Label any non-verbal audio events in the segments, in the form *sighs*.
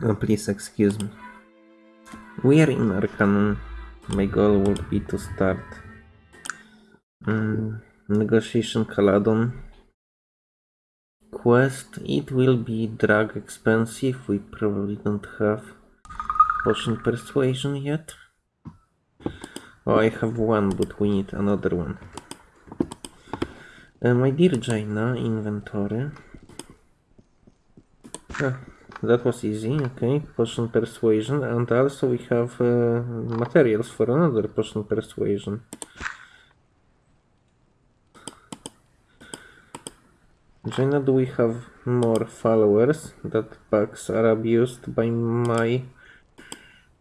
Uh, please excuse me. We are in Arcanum. My goal would be to start um, negotiation Caladon quest. It will be drug expensive. We probably don't have potion persuasion yet. Oh, I have one, but we need another one. Uh, my dear Jayna, inventory. Ah, that was easy, okay. Potion persuasion, and also we have uh, materials for another potion persuasion. Jayna, do we have more followers that bugs are abused by my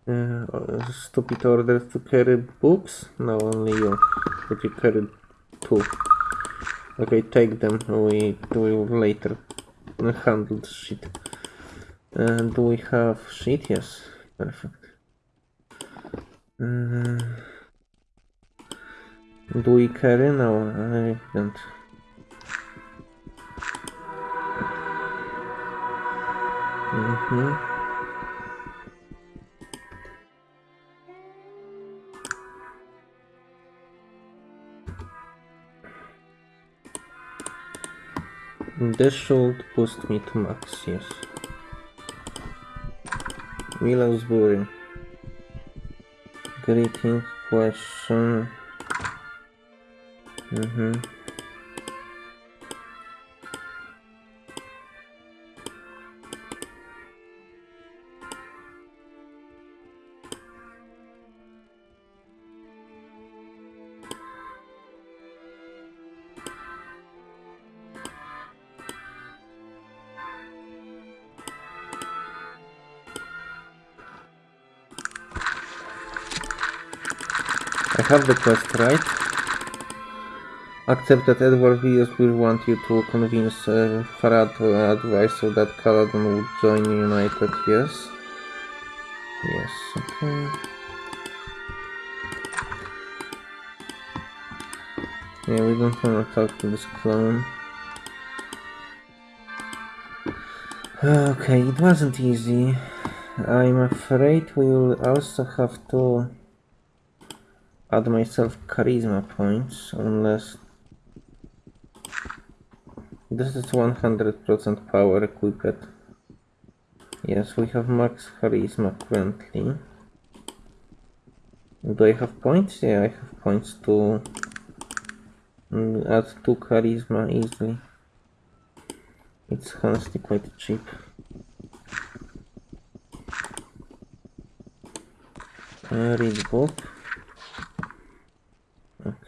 uh, stupid order to carry books? No, only you. But you carried two. Okay, take them. We will later handle shit. Uh, do we have shit? Yes. Perfect. Uh, do we carry? No, I don't. Mm-hmm. This should boost me to max, yes. Willowsbury. Greetings question. Mm-hmm. Have the quest right. Accept that Edward Villiers will want you to convince uh, Farad to advise so that Caladon would join United, yes? Yes, okay. Yeah, we don't want to talk to this clone. Okay, it wasn't easy. I'm afraid we will also have to add myself charisma points unless this is 100% power equipped. Yes we have max charisma currently. Do I have points? yeah I have points to mm, add 2 charisma easily. It's honestly quite cheap. Uh, read book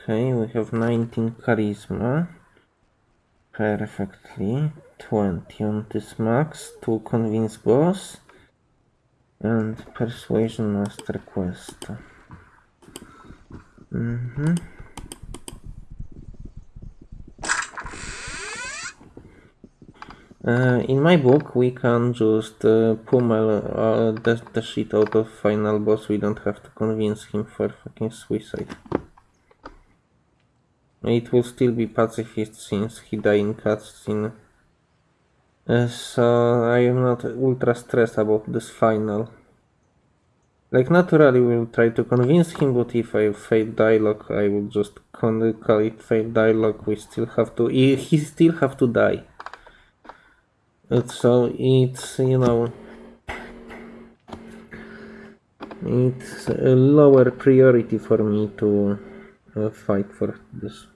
Okay, we have 19 charisma. Perfectly. 20 on this max to convince boss. And persuasion master quest. Mm -hmm. Uh, in my book, we can just uh, pummel uh, the, the shit out of final boss. We don't have to convince him for fucking suicide. It will still be pacifist since he died in cutscene. Uh, so I am not ultra stressed about this final. Like naturally we'll try to convince him, but if I fail dialogue, I will just call it fail dialogue. We still have to, he, still have to die. So it's, you know, it's a lower priority for me to fight for this.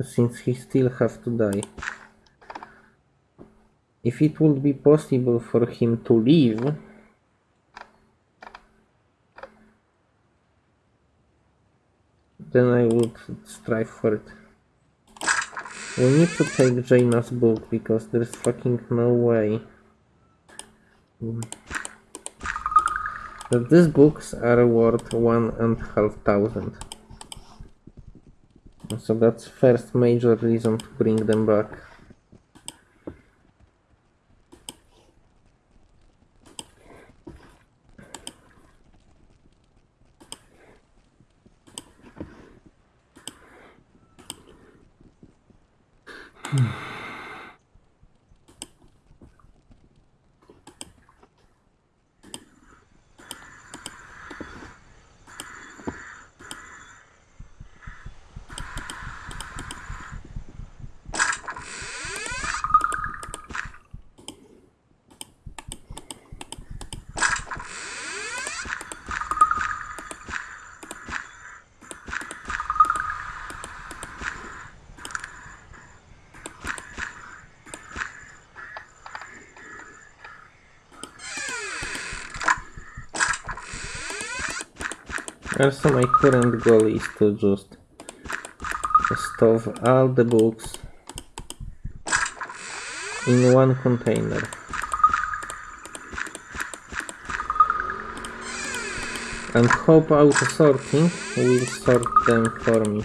Since he still has to die. If it would be possible for him to leave, then I would strive for it. We need to take Jayna's book because there's fucking no way that these books are worth one and a half thousand. So that's first major reason to bring them back. Also my current goal is to just stuff all the books in one container. And hope auto sorting will sort them for me.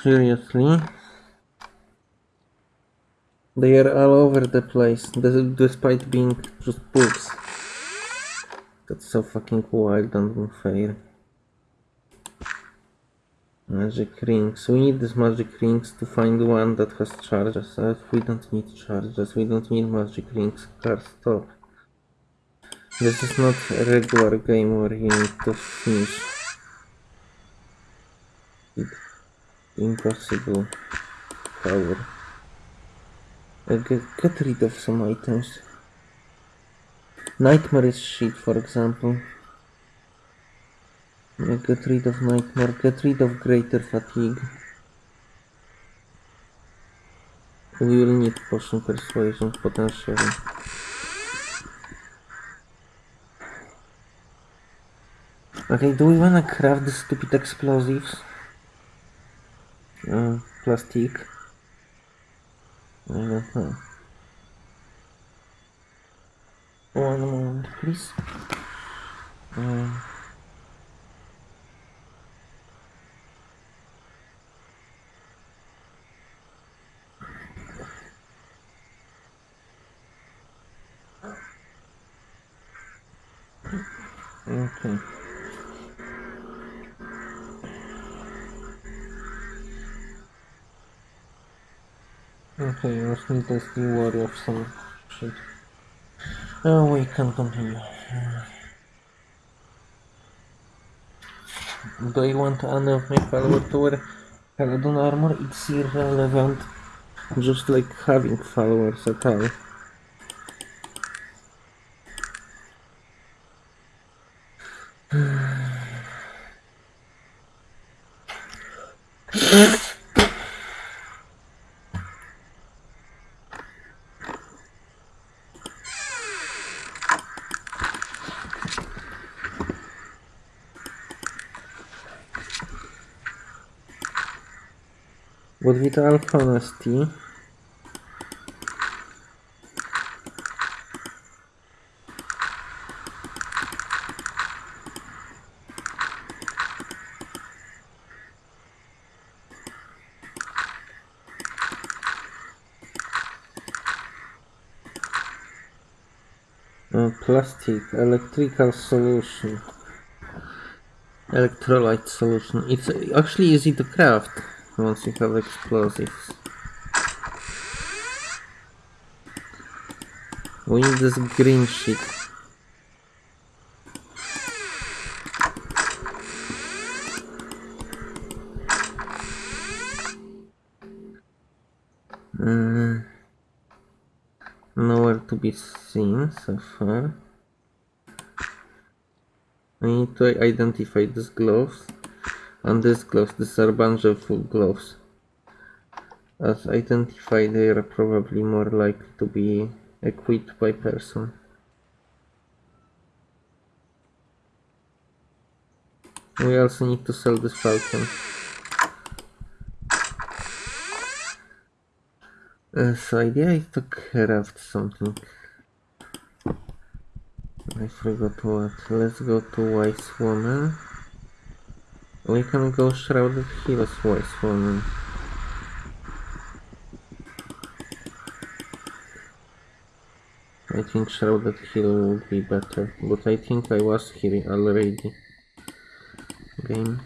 Seriously? They are all over the place, despite being just books. That's so fucking wild and unfair. Magic rings. We need these magic rings to find one that has charges. Uh, we don't need charges. We don't need magic rings. Car stop. This is not a regular game where you need to finish. It. Impossible. Power. Get, rid of some items. Nightmare is shit, for example. Get rid of nightmare, get rid of greater fatigue. We will need potion persuasion potentially. Okay, do we wanna craft the stupid explosives? Uh, plastic. I don't. One moment, please. Uh, okay. Okay, to New Warrior some shit. Oh, we can continue. Do I want any of my follower to wear Paladin armor? It's irrelevant. Just like having followers at all. But with all honesty, plastic electrical solution. Electrolyte solution. It's actually easy to craft once you have explosives. We need this green shit. Uh, nowhere to be seen so far. I need to identify these gloves and these are full gloves. As identified, they are probably more likely to be equipped by person. We also need to sell this falcon. Uh, so idea is to craft something. I forgot what. Let's go to Wise Woman. We can go Shrouded Hill as Wise Woman. I think Shrouded Hill would be better, but I think I was here already. Game.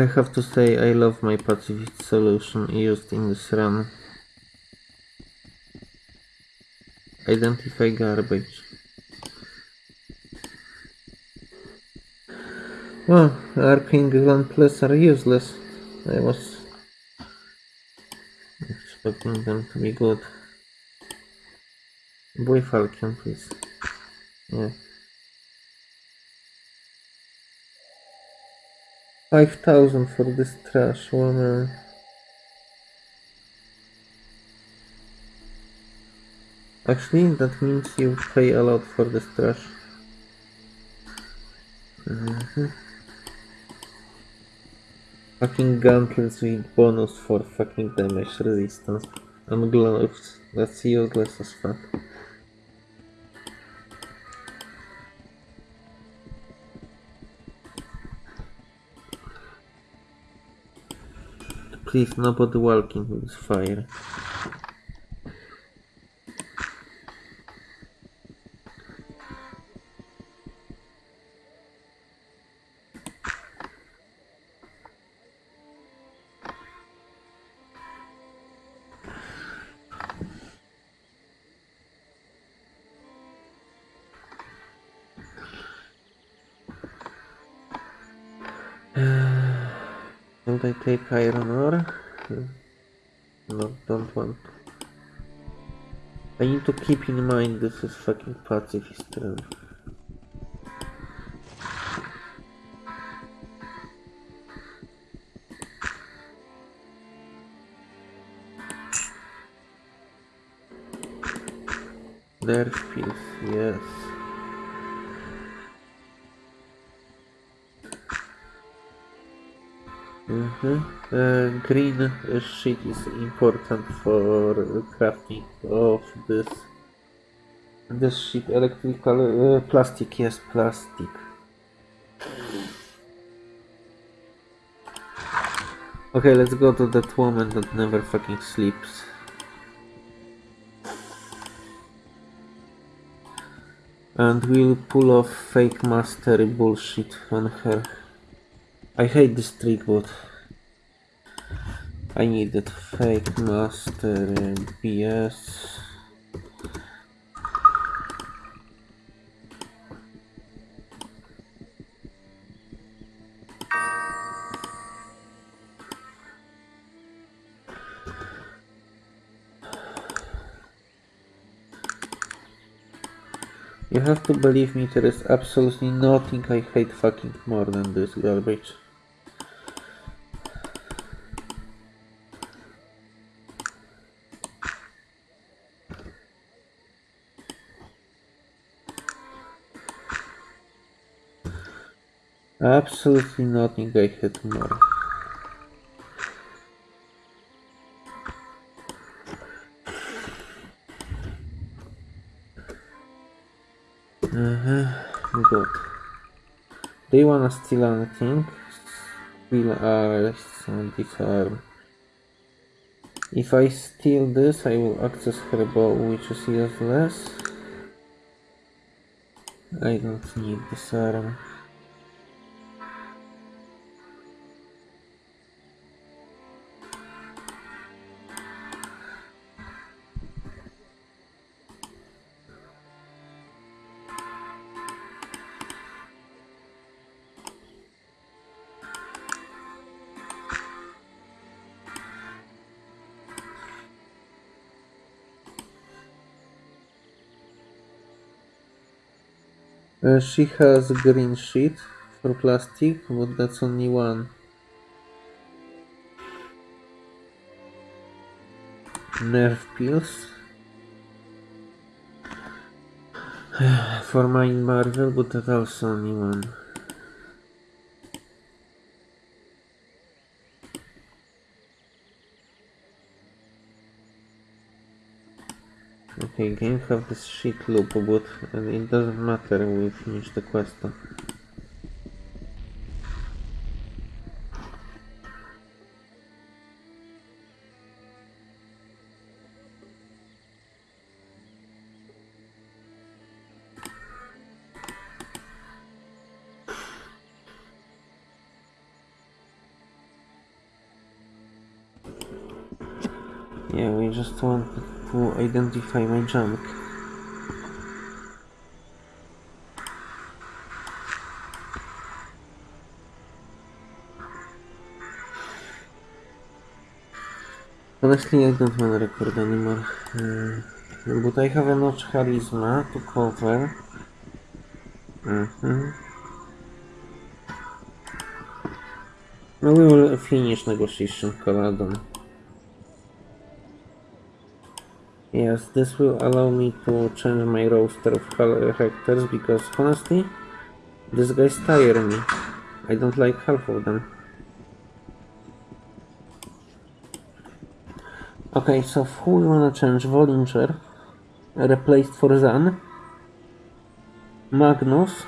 I have to say I love my pacifist solution used in this run. Identify garbage. Well, Arcane Gun Plus are useless. I was expecting them to be good. Boy Falcon, please. Yeah. Five thousand for this trash woman. Actually, that means you pay a lot for this trash. Mhm. Fucking gauntlets with bonus for fucking damage resistance. And gloves. That's useless as fuck. Please, nobody walking with fire. *sighs* Should I take iron I need to keep in mind this is fucking pacifist realm. Nerve pills, yes. Uh, green uh, sheet is important for crafting of this. This sheet electrical uh, plastic yes plastic. Okay let's go to that woman that never fucking sleeps. And we'll pull off fake mastery bullshit on her I hate this trick, but I need needed fake master and BS. You have to believe me, there is absolutely nothing I hate fucking more than this garbage. Absolutely nothing I hate more. You wanna steal anything? Steal arrests uh, and. If I steal this, I will access her bow, which is useless. I don't need disarm. Uh, she has green sheet for plastic, but that's only one. Nerve pills. *sighs* for mine Marvel, but that's also only one. Game have this shit loop, but it doesn't matter, we finish the quest. Identify my junk. Honestly, I don't want record anymore. Uh, but I have enough charisma to cover. Mhm. No, we will finish negotiation, Caladon. Yes, this will allow me to change my roster of characters because honestly, these guys tire me. I don't like half of them. Okay, so who we wanna change? Volinger replaced for Zan. Magnus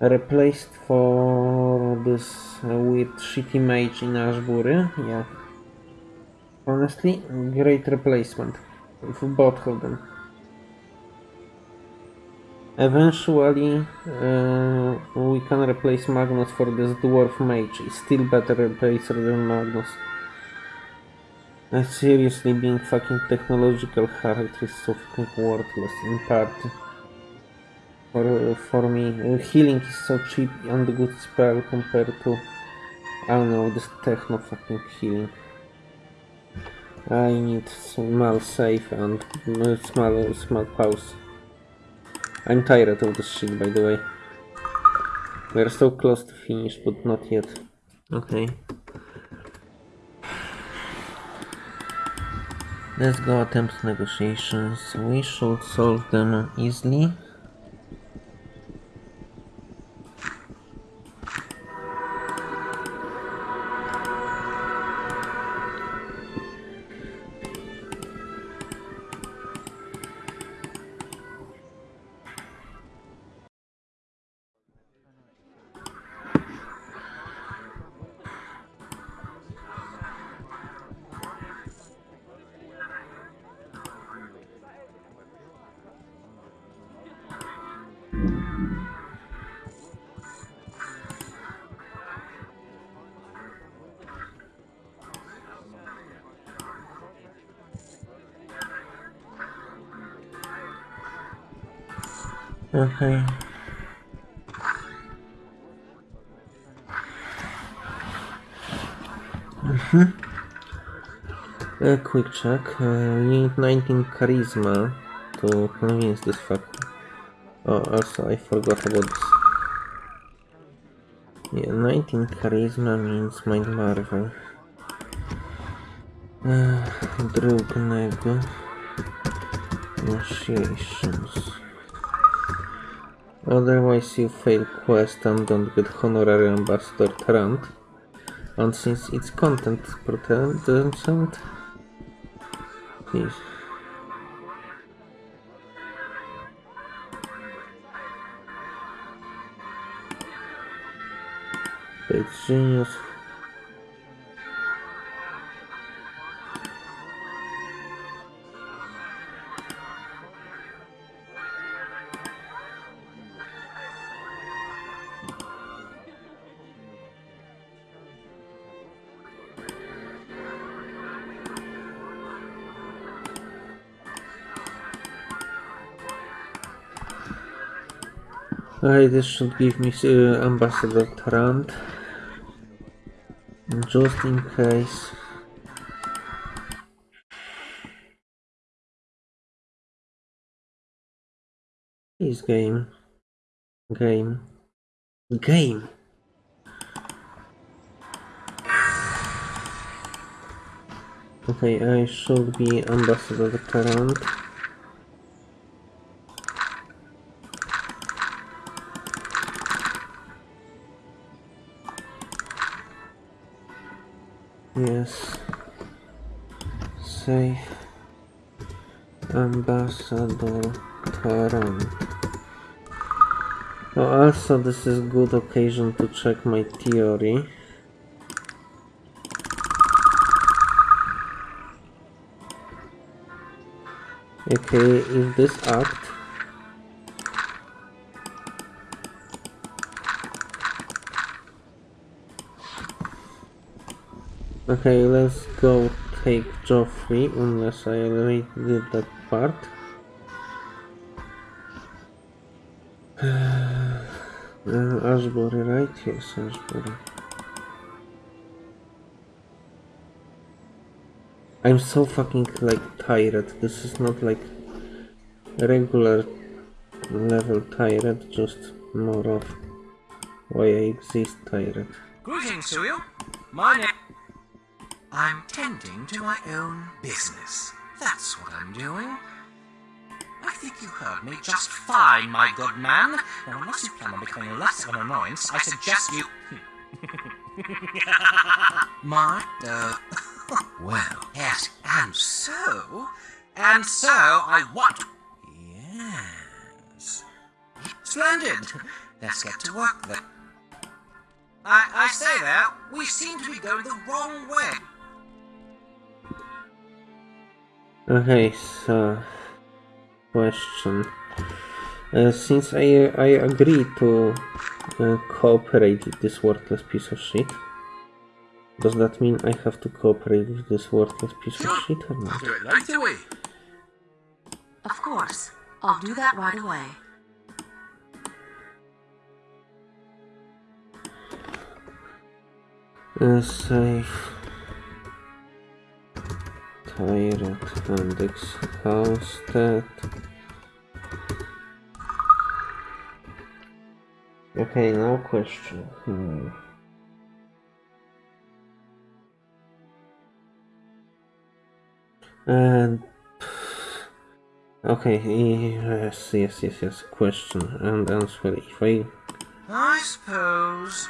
replaced for this uh, weird shitty mage in Ashbury. Yeah. Honestly, great replacement for both of them. Eventually, uh, we can replace Magnus for this dwarf mage. It's still better replacer than Magnus. Uh, seriously, being fucking technological character is so fucking worthless in part. For, for me, uh, healing is so cheap and good spell compared to, I don't know, this techno fucking healing. I need small safe and small, small pause. I'm tired of this shit, by the way. We're so close to finish, but not yet. Okay. Let's go attempt negotiations. We should solve them easily. Okay. Mm-hmm. A quick check. Uh, need 19 charisma to convince this fuck. Oh, also I forgot about this. Yeah, 19 charisma means Mind Marvel. Uh, Drugnego. Negotiations. Otherwise you fail quest and don't get honorary ambassador Tarant. And since it's content protected, please. It's genius. Alright, this should give me uh, Ambassador Tarant. Just in case. Please game. Game. Game! Okay, I should be Ambassador Tarant. Yes. Safe. Ambassador Tarant. Oh, also this is good occasion to check my theory. Okay, if this act Okay, let's go take Geoffrey, unless I already did that part. *sighs* Uh, right? Yes. I'm so fucking like tired. This is not like regular level tired, just more of why I exist tired. Greetings to. My name. I'm tending to my own business. That's what I'm doing. I think you heard me just fine, my good man. Now, unless you plan on becoming less of an annoyance, I suggest you. *laughs* my. Uh. *laughs* well, yes, and so. And so I want. Yes. Splendid. Let's get to work then. I, I say that, we seem to be going the wrong way. Okay, so question. Uh, since I I agree to uh, cooperate with this worthless piece of shit, does that mean I have to cooperate with this worthless piece of shit or I'll not? do it right away. Of course. I'll do that right away. Uh, save. Index house that. Okay, now question. Hmm. And okay, yes, yes, yes, yes. Question and answer. If I I suppose.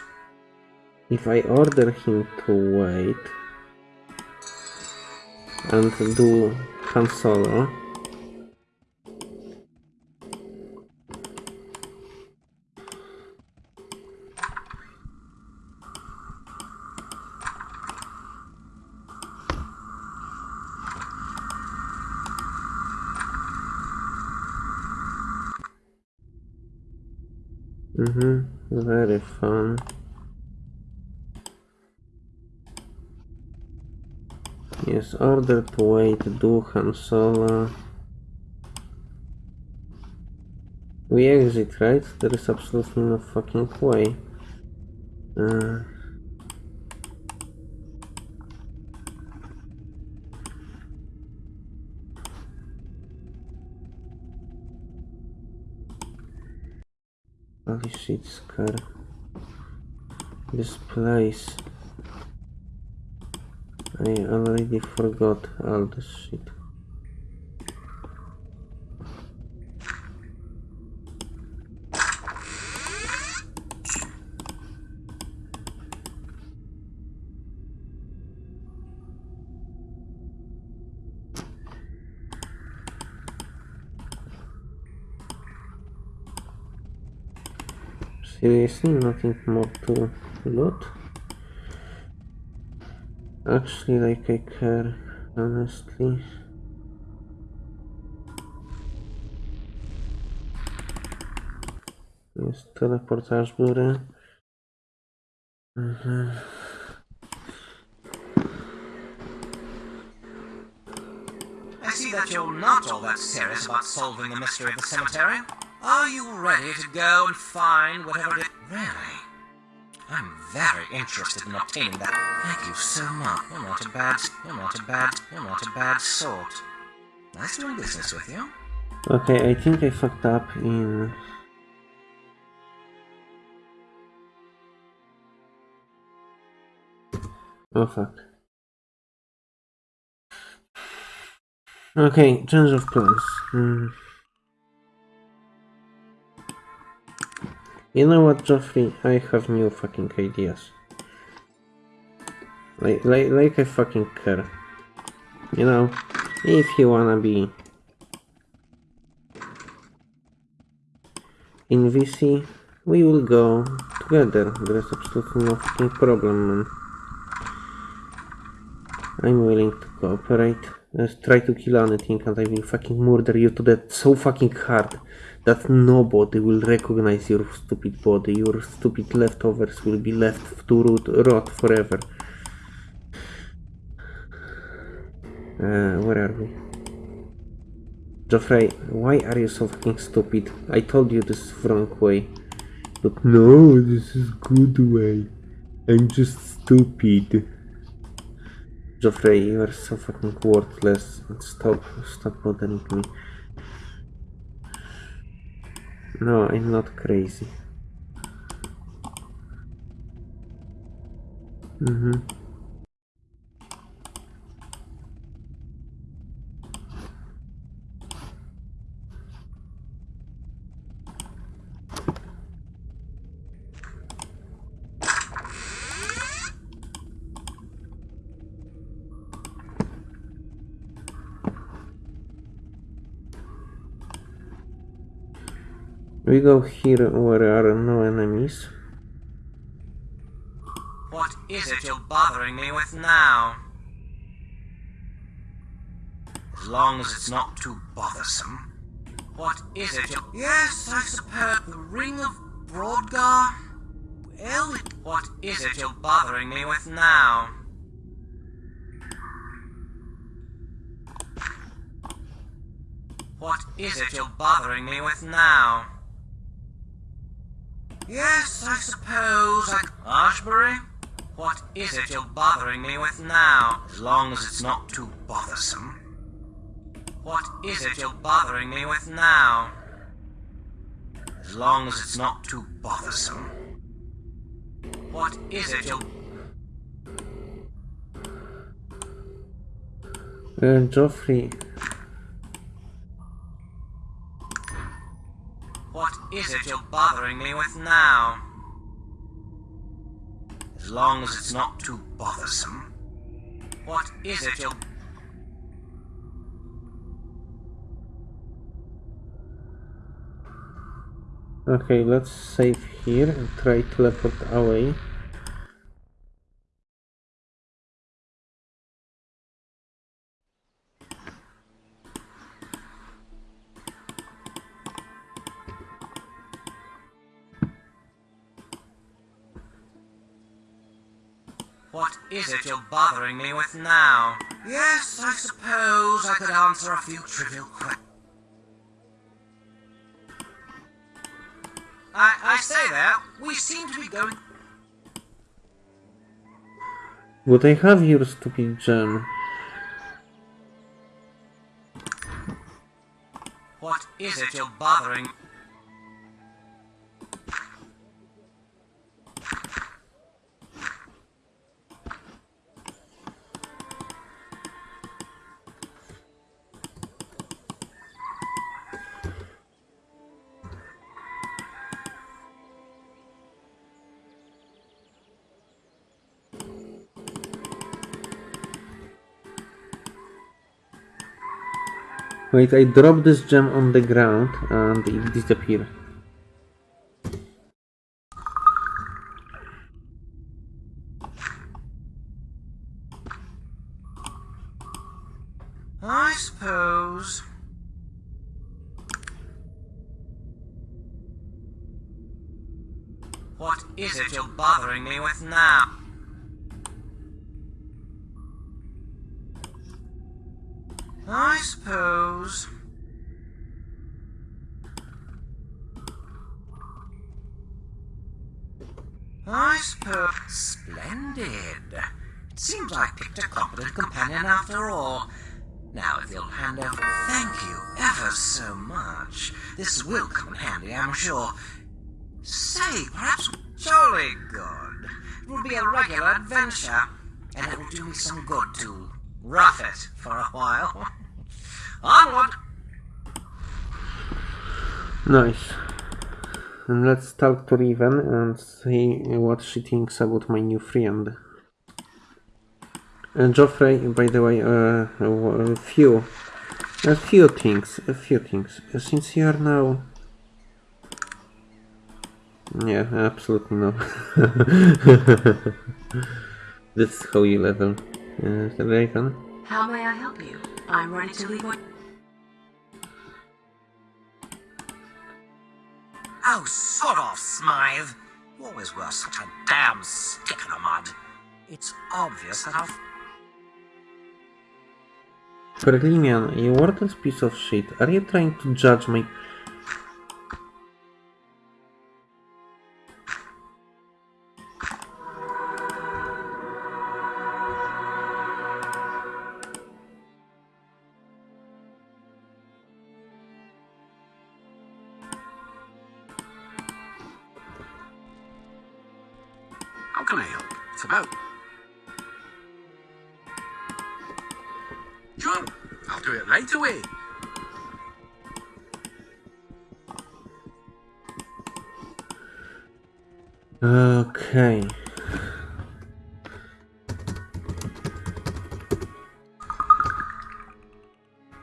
if I order him to wait and do Han Solo, mm-hmm, very fun. Yes, order to wait, do Han Solo. We exit, right? There is absolutely no fucking way. Uh, holy shit, Scar. This place. I already forgot all this shit. Seriously, nothing more to loot? Actually, like I care, honestly. Jest teleportaż biorę. Mhm. I see that you're not all that serious about solving the mystery of the cemetery. Are you ready to go and find whatever it... Really? I'm very interested in obtaining that. Thank you so much. You're not a bad... You're not a bad... You're not a bad sort. Nice doing business with you. Okay, I think I fucked up in... Oh fuck. Okay, change of plans. Hmm. You know what, Geoffrey? I have new fucking ideas. Like, like, like I fucking care. You know, if you wanna be in VC, we will go together. There is absolutely no fucking problem, man. I'm willing to cooperate. Try to kill anything and I will fucking murder you to death so fucking hard that nobody will recognize your stupid body. Your stupid leftovers will be left to rot, rot forever. Uh, where are we? Geoffrey, why are you so fucking stupid? I told you this is wrong way. But no, this is good way. I'm just stupid. Geoffrey, you are so fucking worthless. Stop, stop bothering me. No, I'm not crazy. Mm-hmm. We go here where are no enemies. What is it you're bothering me with now? As long as it's not too bothersome. What is it you're... Yes, I suppose the Ring of Brodgar? Well, what is it you're bothering me with now? What is it you're bothering me with now? Yes, I suppose. Ashbury? What is it you're bothering me with now? As long as it's not too bothersome. What is it you're bothering me with now? As long as it's not too bothersome. What is it you're... Uh, What is it you're bothering me with now? As long as it's not too bothersome. What is it you're... okay, let's save here and try to teleport away. Bothering me with now? Yes, I suppose I could answer a few trivial questions. I, I say that, we seem to be going... Would I have your stupid gem? What is it you're bothering... Wait, I drop this gem on the ground and it disappear. I suppose... What is it you're bothering me with now? I suppose... I suppose... Splendid. It seems I picked a competent companion after all. Now, if you'll hand over... Thank you ever so much. This will come in handy, I'm sure. Say, perhaps... Jolly good. It will be a regular adventure, and it will do me some good to rough it for a while. Onward! Nice. And let's talk to Raven and see what she thinks about my new friend. And Geoffrey, by the way, uh, a few, a few things, a few things. Since you are now, yeah, absolutely no. *laughs* That's how you level, uh, Raven. How may I help you? I'm ready to leave. Oh, sod off, Smythe. You always were such a damn stick in the mud. It's obvious that I've... Perlimian, you worthless piece of shit. Are you trying to judge my... Okay.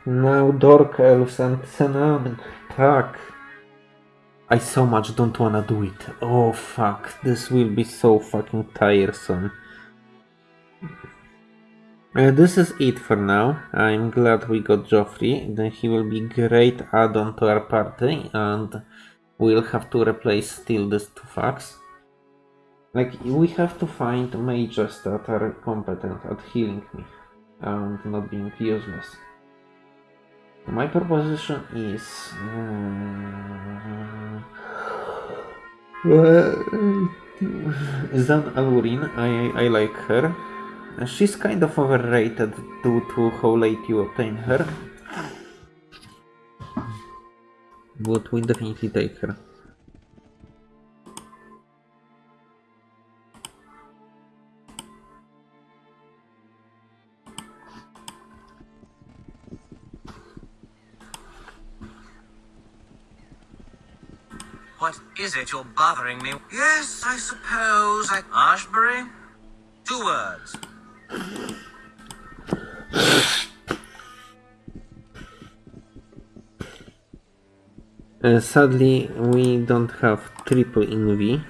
Now Dork Elves and Senan. Tak. I so much don't wanna do it. Oh fuck. This will be so fucking tiresome. Uh, this is it for now. I'm glad we got Geoffrey. Then he will be great add-on to our party and we'll have to replace still these two fucks. Like, we have to find mages that are competent at healing me and not being useless. My proposition is. Uh, *sighs* Zan Alurin, I, I like her. She's kind of overrated due to how late you obtain her. But we definitely take her. What is it you're bothering me? Yes, I suppose I... Ashbury? Two words. Uh, sadly, we don't have triple in V.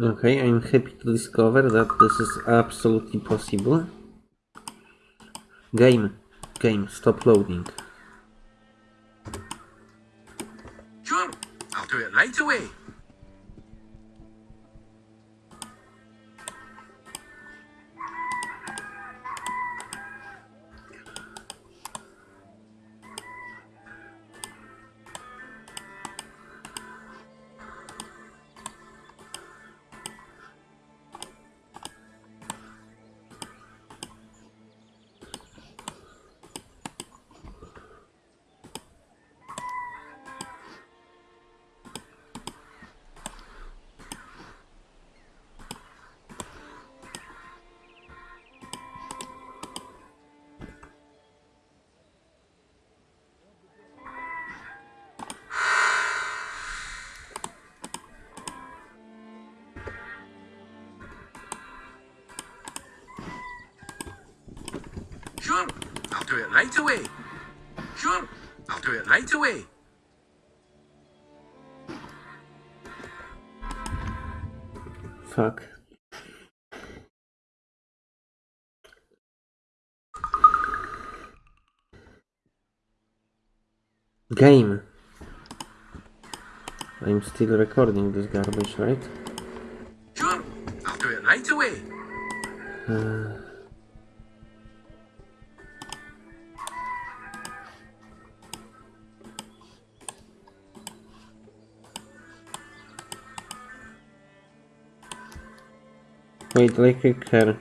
Okay, I'm happy to discover that this is absolutely possible. Game, game, stop loading. Do it right away. Sure, I'll do it right away. Fuck. Game. I'm still recording this garbage, right? Sure, I'll do it right away. Uh, wait, like a car.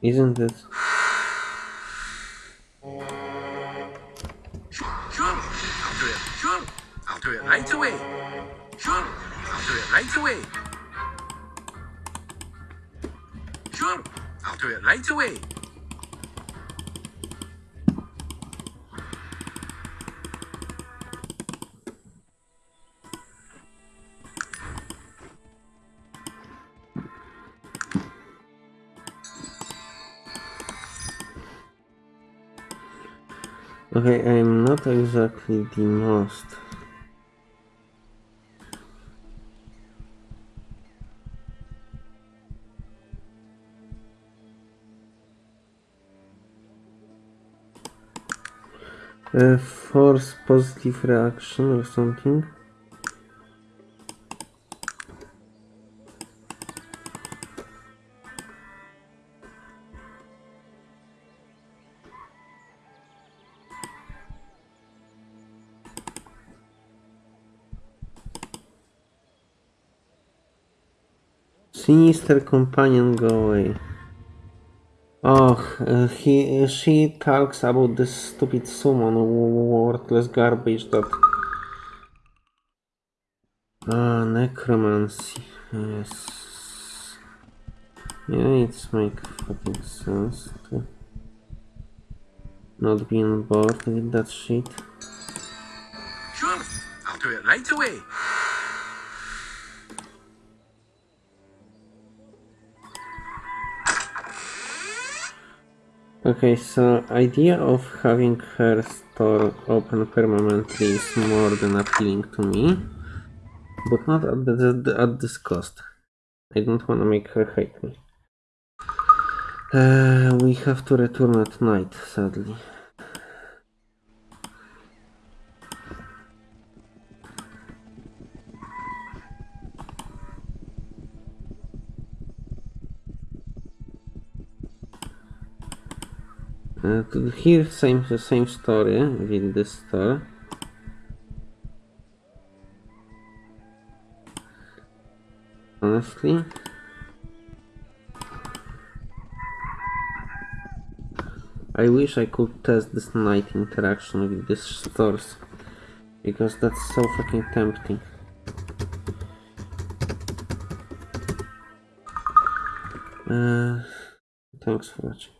Isn't it? Okay, I'm not exactly the most. Uh, force positive reaction or something. Sinister companion, go away. Oh, uh, he, she talks about this stupid summon, worthless garbage that. Ah, necromancy. Yes. Yeah, it's make fucking sense to not be on board with that shit. Sure, I'll do it right away. Okay, so idea of having her store open permanently is more than appealing to me, but not at, the, at this cost. I don't want to make her hate me. Uh, we have to return at night, sadly. Uh, to here, same same story with this store. Honestly, I wish I could test this night interaction with these stores because that's so fucking tempting. Uh, thanks for watching.